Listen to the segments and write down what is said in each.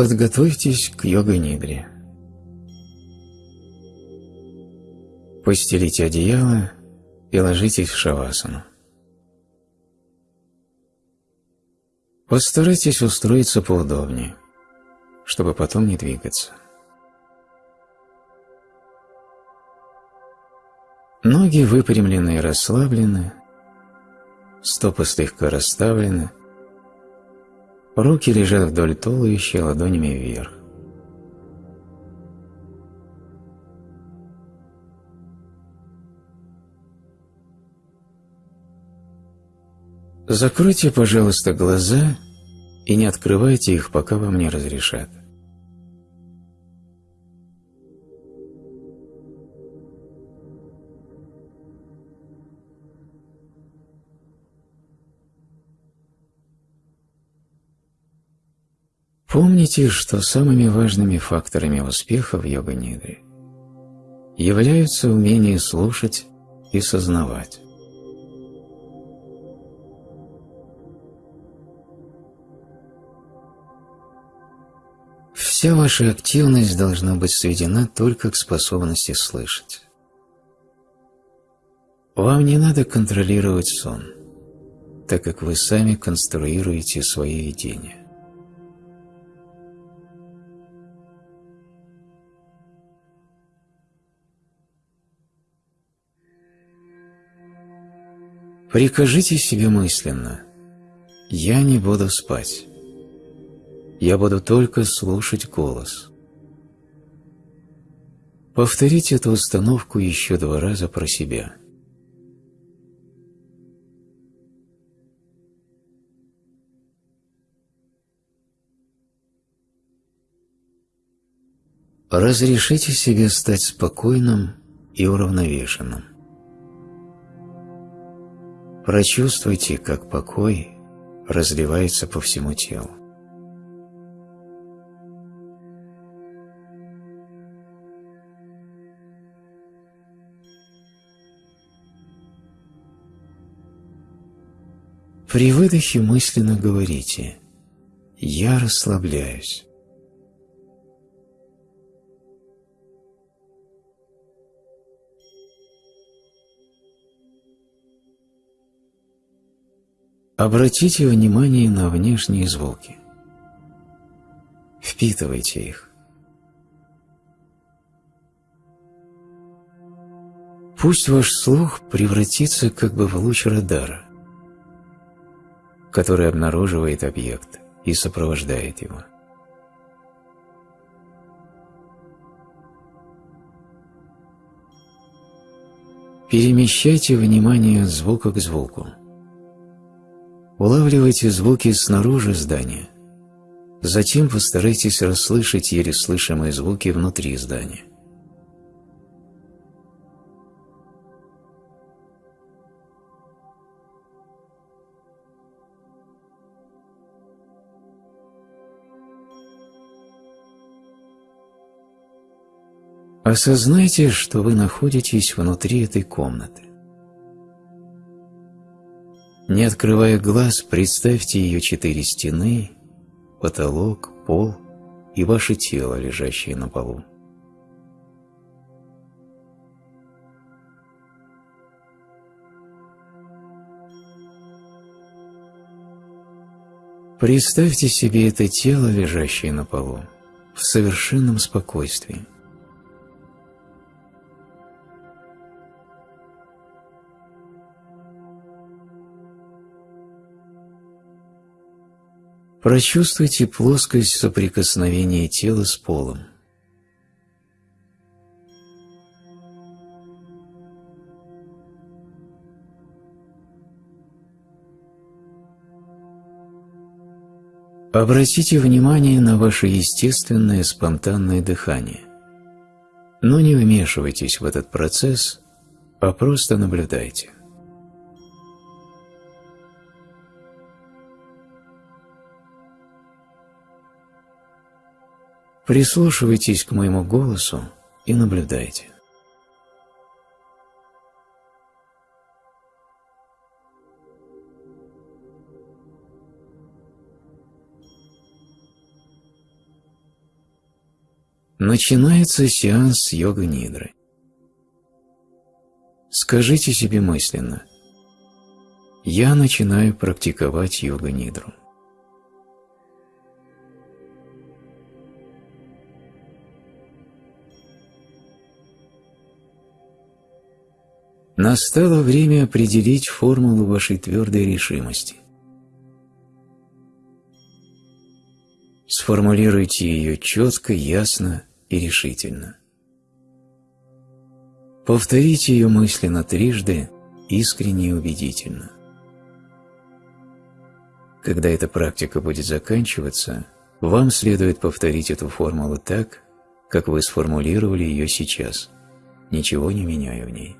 Подготовьтесь к йога-нидре. Постелите одеяло и ложитесь в шавасану. Постарайтесь устроиться поудобнее, чтобы потом не двигаться. Ноги выпрямлены и расслаблены, стопы слегка расставлены, руки лежат вдоль туловища ладонями вверх. Закройте, пожалуйста, глаза и не открывайте их, пока вам не разрешат. Помните, что самыми важными факторами успеха в йога-нидре являются умение слушать и сознавать. Вся ваша активность должна быть сведена только к способности слышать. Вам не надо контролировать сон, так как вы сами конструируете свои видения. Прикажите себе мысленно «Я не буду спать. Я буду только слушать голос». Повторите эту установку еще два раза про себя. Разрешите себе стать спокойным и уравновешенным. Прочувствуйте, как покой разливается по всему телу. При выдохе мысленно говорите «Я расслабляюсь». Обратите внимание на внешние звуки. Впитывайте их. Пусть ваш слух превратится как бы в луч радара, который обнаруживает объект и сопровождает его. Перемещайте внимание от звука к звуку. Улавливайте звуки снаружи здания. Затем постарайтесь расслышать еле слышимые звуки внутри здания. Осознайте, что вы находитесь внутри этой комнаты. Не открывая глаз, представьте ее четыре стены, потолок, пол и ваше тело, лежащее на полу. Представьте себе это тело, лежащее на полу, в совершенном спокойствии. Прочувствуйте плоскость соприкосновения тела с полом. Обратите внимание на ваше естественное спонтанное дыхание. Но не вмешивайтесь в этот процесс, а просто наблюдайте. Прислушивайтесь к моему голосу и наблюдайте. Начинается сеанс йога-нидры. Скажите себе мысленно «Я начинаю практиковать йога-нидру». Настало время определить формулу вашей твердой решимости. Сформулируйте ее четко, ясно и решительно. Повторите ее мысленно трижды, искренне и убедительно. Когда эта практика будет заканчиваться, вам следует повторить эту формулу так, как вы сформулировали ее сейчас, ничего не меняя в ней.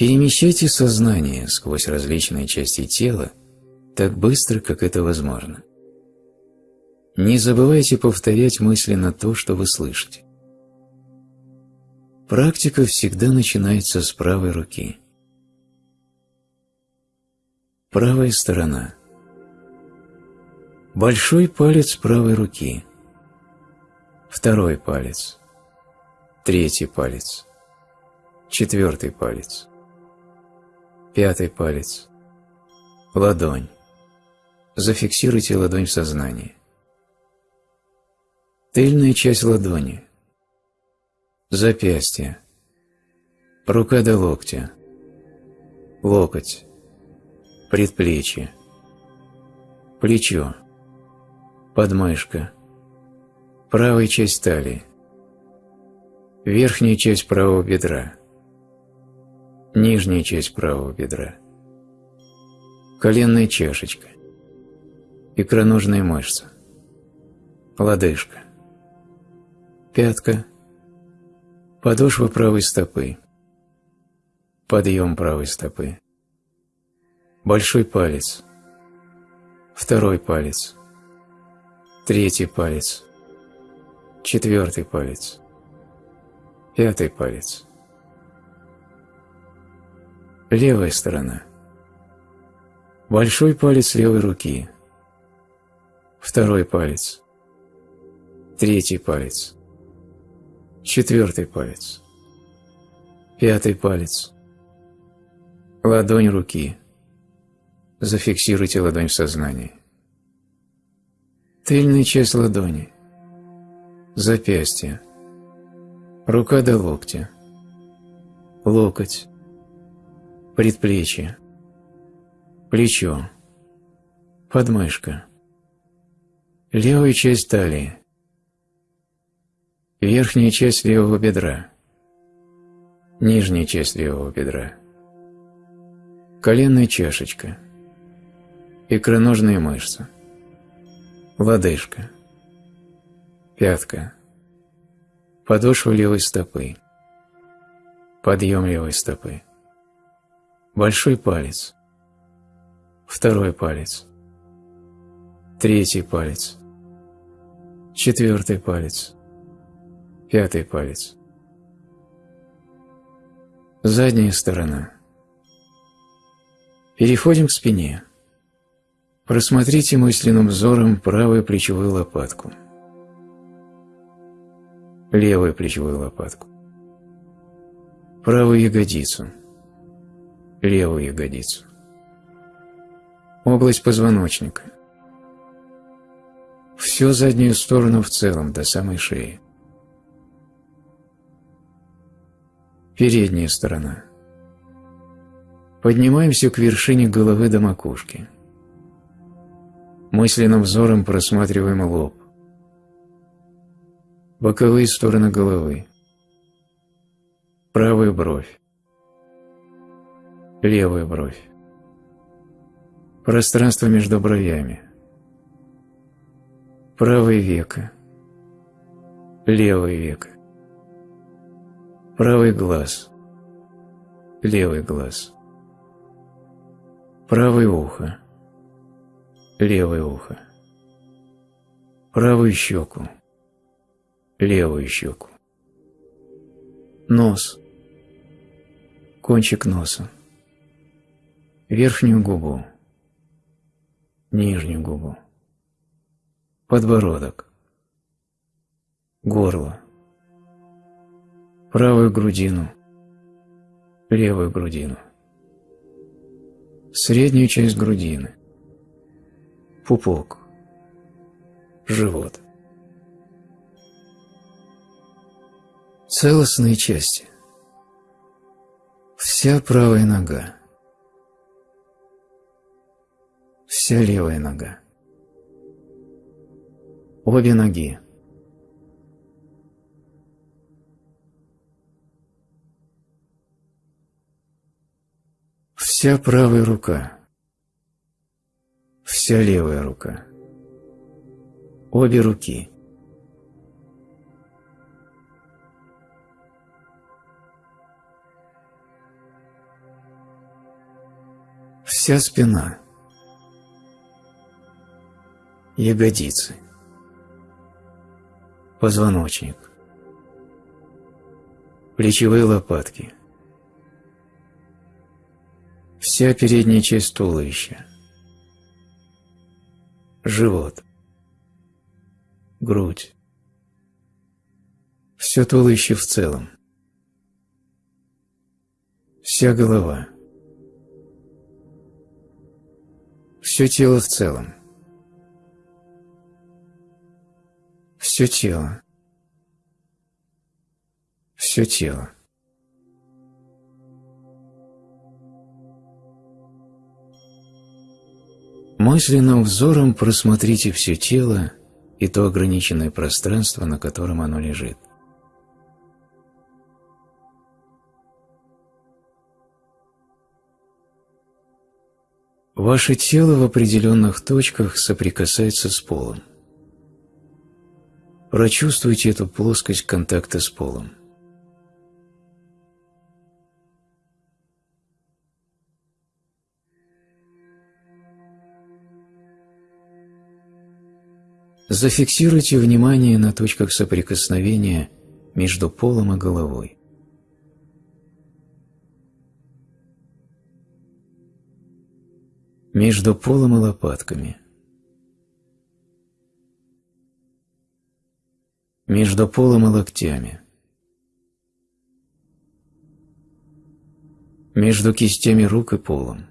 Перемещайте сознание сквозь различные части тела так быстро, как это возможно. Не забывайте повторять мысленно то, что вы слышите. Практика всегда начинается с правой руки. Правая сторона. Большой палец правой руки. Второй палец. Третий палец. Четвертый палец Пятый палец. Ладонь. Зафиксируйте ладонь в сознании. Тыльная часть ладони. Запястье. Рука до локтя. Локоть. Предплечье. Плечо. Подмышка. Правая часть талии. Верхняя часть правого бедра нижняя часть правого бедра, коленная чашечка, икроножная мышца, лодыжка, пятка, подошва правой стопы, подъем правой стопы, большой палец, второй палец, третий палец, четвертый палец, пятый палец – Левая сторона. Большой палец левой руки. Второй палец. Третий палец. Четвертый палец. Пятый палец. Ладонь руки. Зафиксируйте ладонь в сознании. Тыльная часть ладони. Запястье. Рука до локтя. Локоть предплечье, плечо, подмышка, левая часть талии, верхняя часть левого бедра, нижняя часть левого бедра, коленная чашечка, икроножная мышца, лодыжка, пятка, подошва левой стопы, подъем левой стопы большой палец, второй палец, третий палец, четвертый палец, пятый палец. Задняя сторона. Переходим к спине. Просмотрите мысленным взором правую плечевую лопатку, левую плечевую лопатку, правую ягодицу – левую ягодицу. Область позвоночника. Всю заднюю сторону в целом, до самой шеи. Передняя сторона. Поднимаемся к вершине головы до макушки. Мысленным взором просматриваем лоб. Боковые стороны головы. Правую бровь левую бровь, пространство между бровями, правое веко, левое веко, правый глаз, левый глаз, правое ухо, левое ухо, правую щеку, левую щеку, нос, кончик носа, верхнюю губу, нижнюю губу, подбородок, горло, правую грудину, левую грудину, среднюю часть грудины, пупок, живот. Целостные части. Вся правая нога. Вся левая нога. Обе ноги. Вся правая рука. Вся левая рука. Обе руки. Вся спина. Ягодицы. Позвоночник. Плечевые лопатки. Вся передняя часть туловища. Живот. Грудь. Все туловище в целом. Вся голова. Все тело в целом. Все тело. Все тело. Мысленным взором просмотрите все тело и то ограниченное пространство, на котором оно лежит. Ваше тело в определенных точках соприкасается с полом. Прочувствуйте эту плоскость контакта с полом. Зафиксируйте внимание на точках соприкосновения между полом и головой. Между полом и лопатками. Между полом и локтями. Между кистями рук и полом.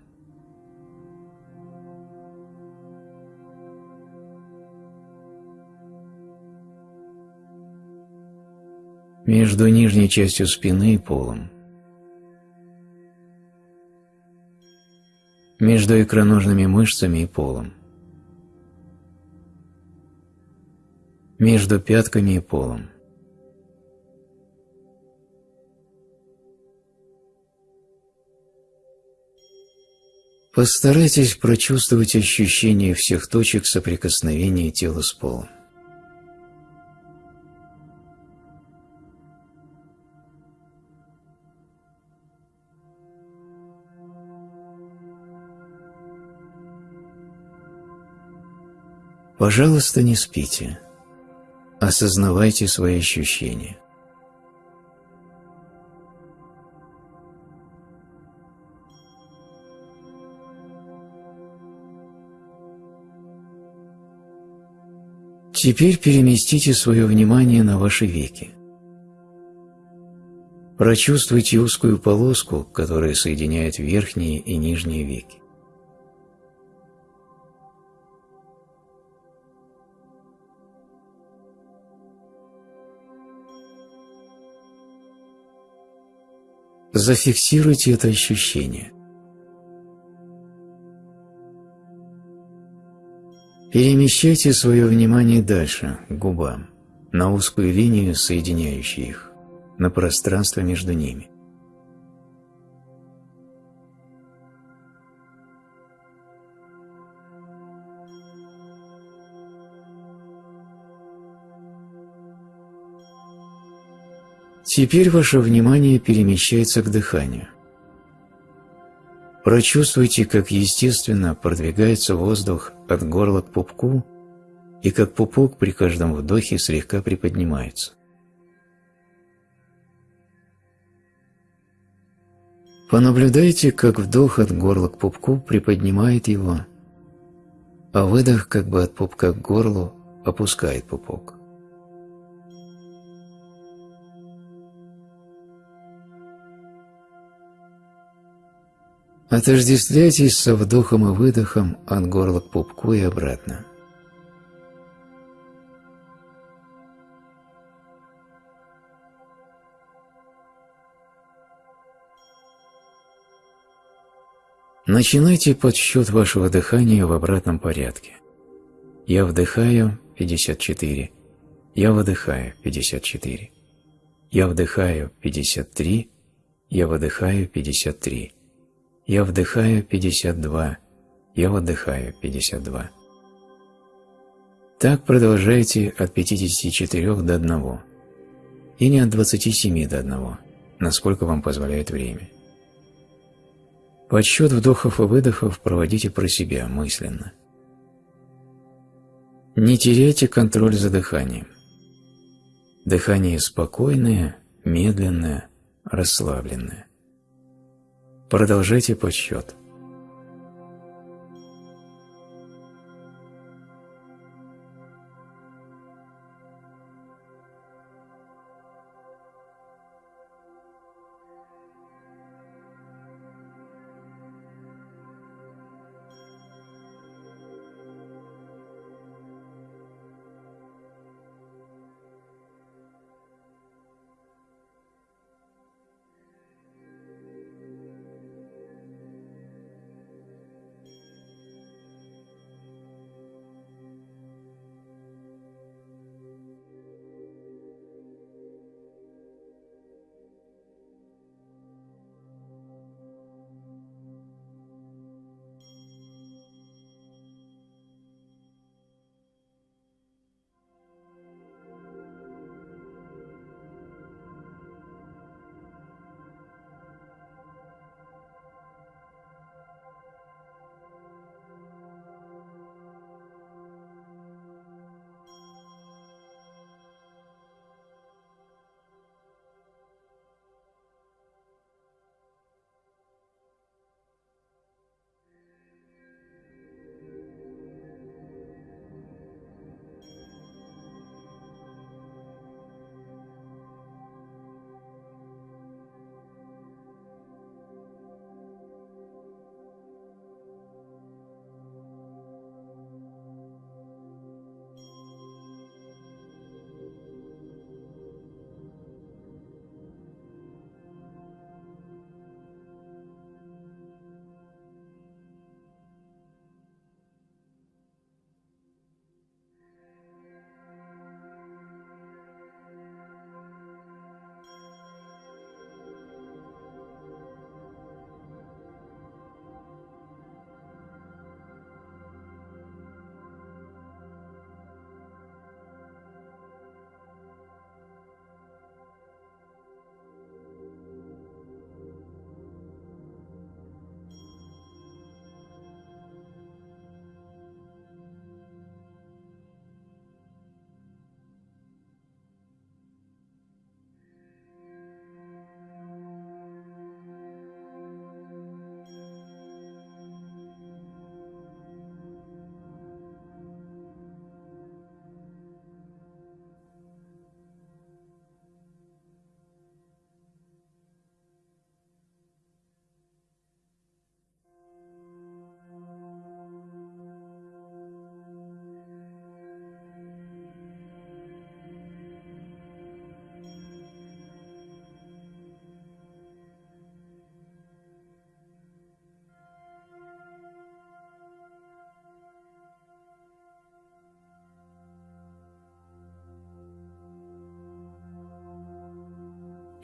между нижней частью спины и полом, между икроножными мышцами и полом, между пятками и полом. Постарайтесь прочувствовать ощущение всех точек соприкосновения тела с полом. Пожалуйста, не спите. Осознавайте свои ощущения. Теперь переместите свое внимание на ваши веки. Прочувствуйте узкую полоску, которая соединяет верхние и нижние веки. Зафиксируйте это ощущение. Перемещайте свое внимание дальше, к губам, на узкую линию, соединяющую их, на пространство между ними. Теперь ваше внимание перемещается к дыханию. Прочувствуйте, как естественно продвигается воздух от горла к пупку и как пупок при каждом вдохе слегка приподнимается. Понаблюдайте, как вдох от горла к пупку приподнимает его, а выдох как бы от пупка к горлу опускает пупок. Отождествляйтесь со вдохом и выдохом от горла к пупку и обратно. Начинайте подсчет вашего дыхания в обратном порядке. Я вдыхаю 54, я выдыхаю 54, я вдыхаю 53, я выдыхаю 53, я вдыхаю 52, я выдыхаю 52. Так продолжайте от 54 до 1 и не от 27 до 1, насколько вам позволяет время. Подсчет вдохов и выдохов проводите про себя мысленно. Не теряйте контроль за дыханием. Дыхание спокойное, медленное, расслабленное. Продолжайте подсчет.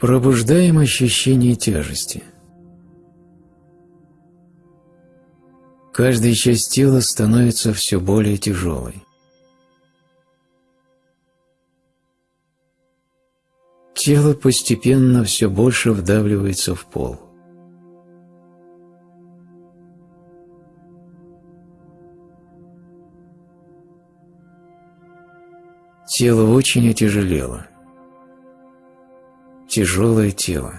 Пробуждаем ощущение тяжести. Каждая часть тела становится все более тяжелой. Тело постепенно все больше вдавливается в пол. Тело очень отяжелело тяжелое тело.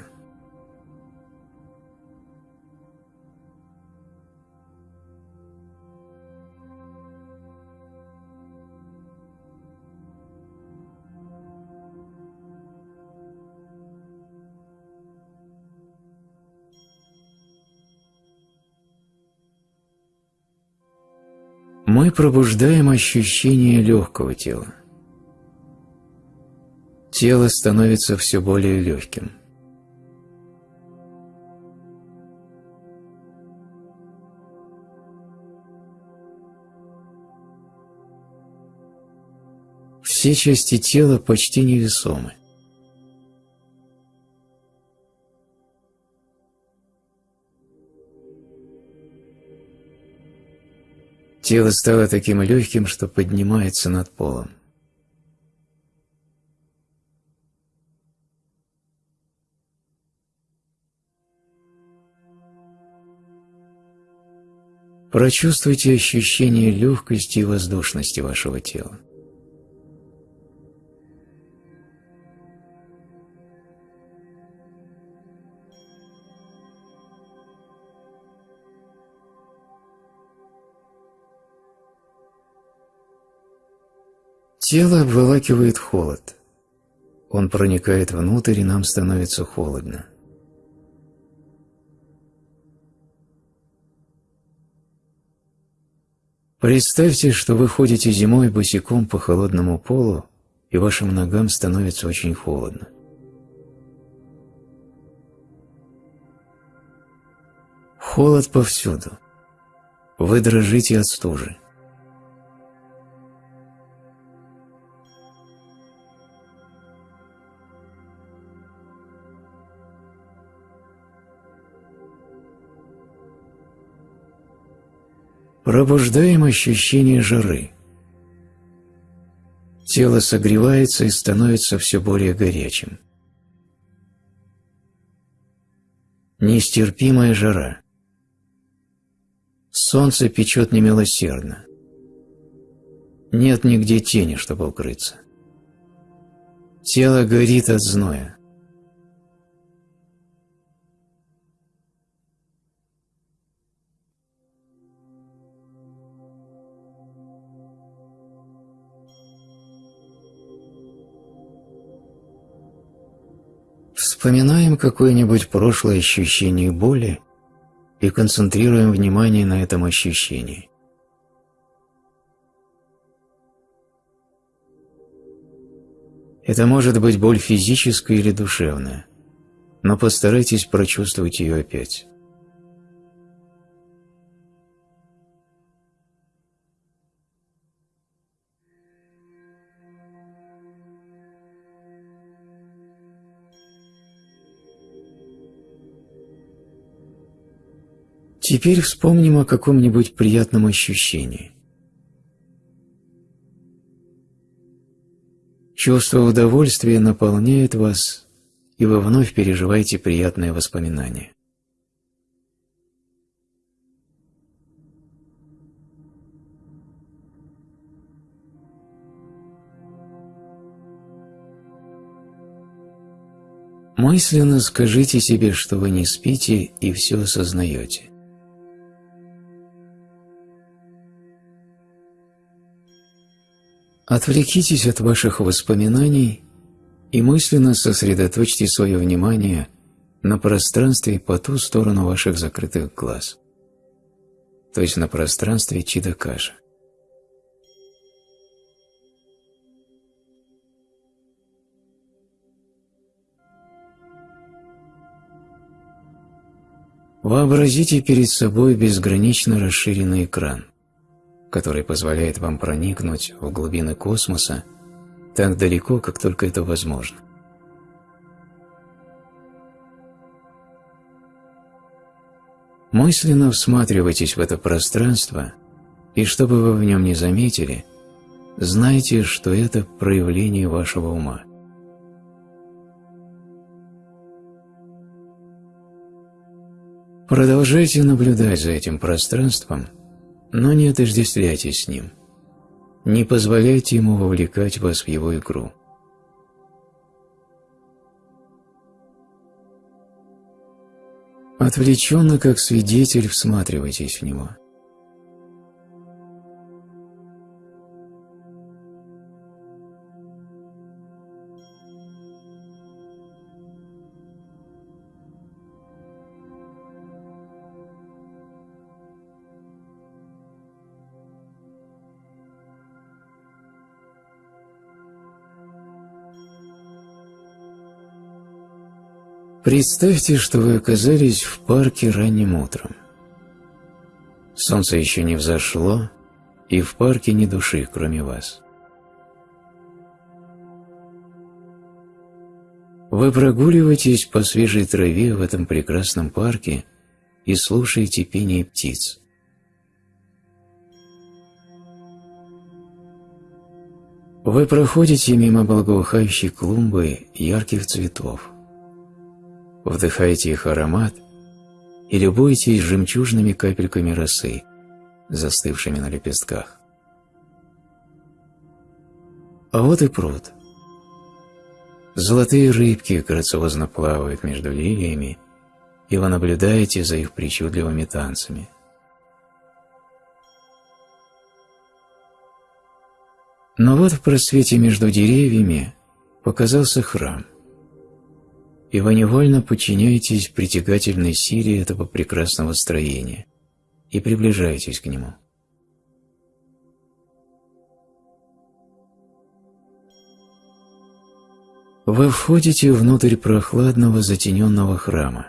Мы пробуждаем ощущение легкого тела. Тело становится все более легким. Все части тела почти невесомы. Тело стало таким легким, что поднимается над полом. Прочувствуйте ощущение легкости и воздушности вашего тела. Тело обволакивает холод. Он проникает внутрь, и нам становится холодно. Представьте, что вы ходите зимой босиком по холодному полу, и вашим ногам становится очень холодно. Холод повсюду. Вы дрожите от стужи. Пробуждаем ощущение жары. Тело согревается и становится все более горячим. Нестерпимая жара. Солнце печет немилосердно. Нет нигде тени, чтобы укрыться. Тело горит от зноя. Вспоминаем какое-нибудь прошлое ощущение боли и концентрируем внимание на этом ощущении. Это может быть боль физическая или душевная, но постарайтесь прочувствовать ее опять. Теперь вспомним о каком-нибудь приятном ощущении. Чувство удовольствия наполняет вас, и вы вновь переживаете приятное воспоминание. Мысленно скажите себе, что вы не спите и все осознаете. Отвлекитесь от ваших воспоминаний и мысленно сосредоточьте свое внимание на пространстве по ту сторону ваших закрытых глаз, то есть на пространстве Чидакаша. Вообразите перед собой безгранично расширенный экран который позволяет вам проникнуть в глубины космоса так далеко, как только это возможно. Мысленно всматривайтесь в это пространство, и чтобы вы в нем не заметили, знайте, что это проявление вашего ума. Продолжайте наблюдать за этим пространством – но не отождествляйтесь с ним. Не позволяйте ему вовлекать вас в его игру. Отвлеченно, как свидетель, всматривайтесь в него. Представьте, что вы оказались в парке ранним утром. Солнце еще не взошло, и в парке ни души, кроме вас. Вы прогуливаетесь по свежей траве в этом прекрасном парке и слушаете пение птиц. Вы проходите мимо благоухающей клумбы ярких цветов вдыхаете их аромат и любуетесь жемчужными капельками росы, застывшими на лепестках. А вот и пруд. Золотые рыбки грациозно плавают между лилиями, и вы наблюдаете за их причудливыми танцами. Но вот в просвете между деревьями показался храм – и вы невольно подчиняетесь притягательной силе этого прекрасного строения и приближаетесь к нему. Вы входите внутрь прохладного затененного храма.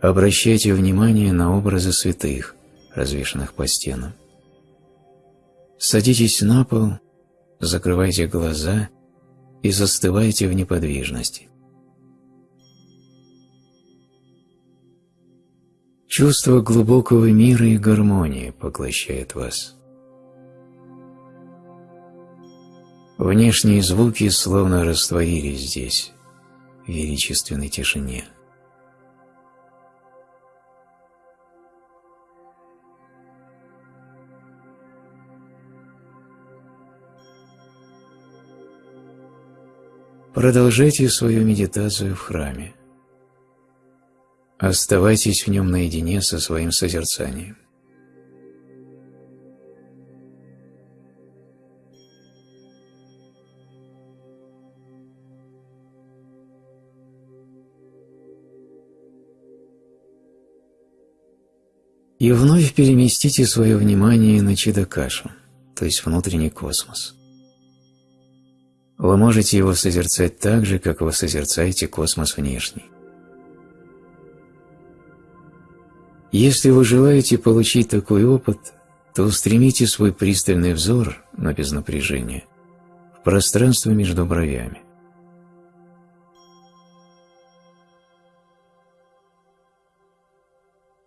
Обращайте внимание на образы святых, развешанных по стенам. Садитесь на пол, закрывайте глаза и застывайте в неподвижности. Чувство глубокого мира и гармонии поглощает вас. Внешние звуки словно растворились здесь, в величественной тишине. Продолжайте свою медитацию в храме. Оставайтесь в нем наедине со своим созерцанием. И вновь переместите свое внимание на Чидакашу, то есть внутренний космос. Вы можете его созерцать так же, как вы созерцаете космос внешний. Если вы желаете получить такой опыт, то устремите свой пристальный взор, но без напряжения, в пространство между бровями.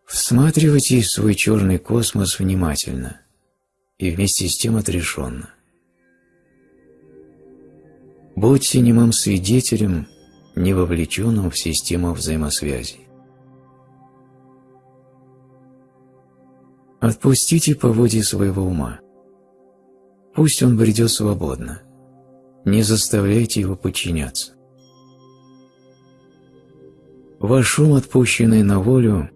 Всматривайтесь в свой черный космос внимательно и вместе с тем отрешенно. Будьте немым свидетелем, не вовлеченным в систему взаимосвязей. Отпустите по воде своего ума. Пусть он бредет свободно. Не заставляйте его подчиняться. Ваш ум, отпущенный на волю,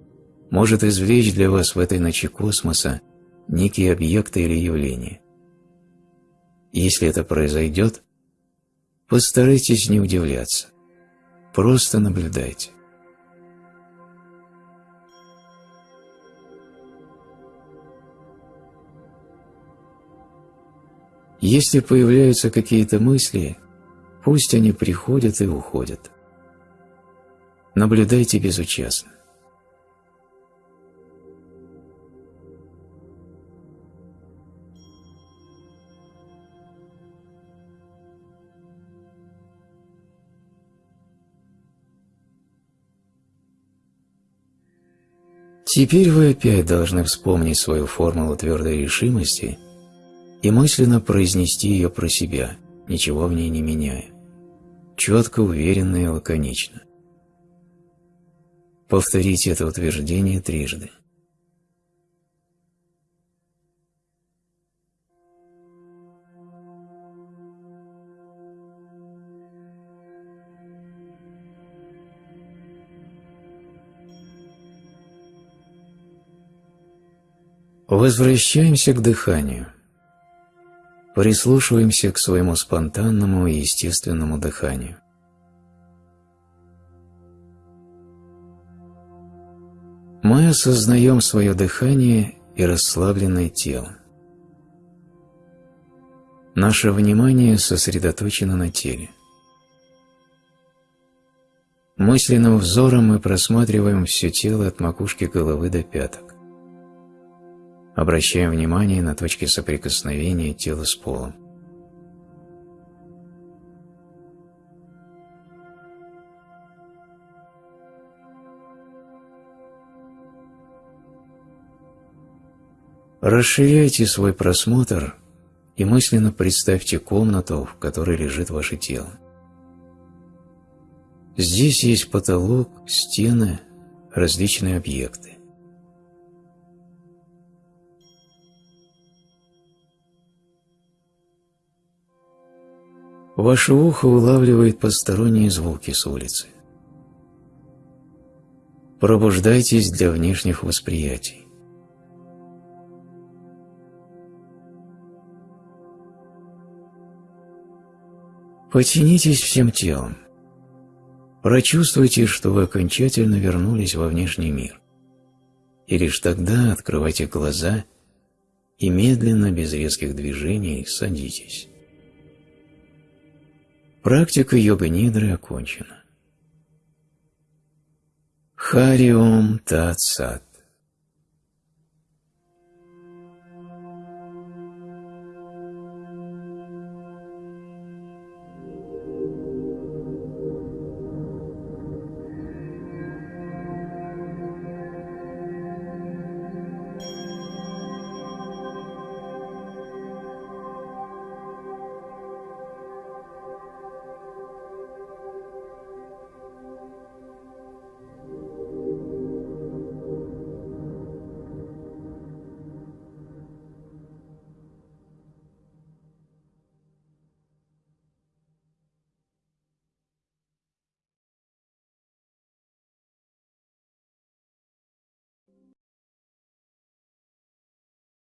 может извлечь для вас в этой ночи космоса некие объекты или явления. Если это произойдет, постарайтесь не удивляться. Просто наблюдайте. Если появляются какие-то мысли, пусть они приходят и уходят. Наблюдайте безучастно. Теперь вы опять должны вспомнить свою формулу твердой решимости и мысленно произнести ее про себя, ничего в ней не меняя. Четко, уверенно и лаконично. Повторите это утверждение трижды. Возвращаемся к дыханию. Прислушиваемся к своему спонтанному и естественному дыханию. Мы осознаем свое дыхание и расслабленное тело. Наше внимание сосредоточено на теле. Мысленным взором мы просматриваем все тело от макушки головы до пяток. Обращаем внимание на точки соприкосновения тела с полом. Расширяйте свой просмотр и мысленно представьте комнату, в которой лежит ваше тело. Здесь есть потолок, стены, различные объекты. Ваше ухо улавливает посторонние звуки с улицы. Пробуждайтесь для внешних восприятий. Потянитесь всем телом. Прочувствуйте, что вы окончательно вернулись во внешний мир. И лишь тогда открывайте глаза и медленно, без резких движений, садитесь. Практика йога-нидры окончена. Хариом Тат Сат.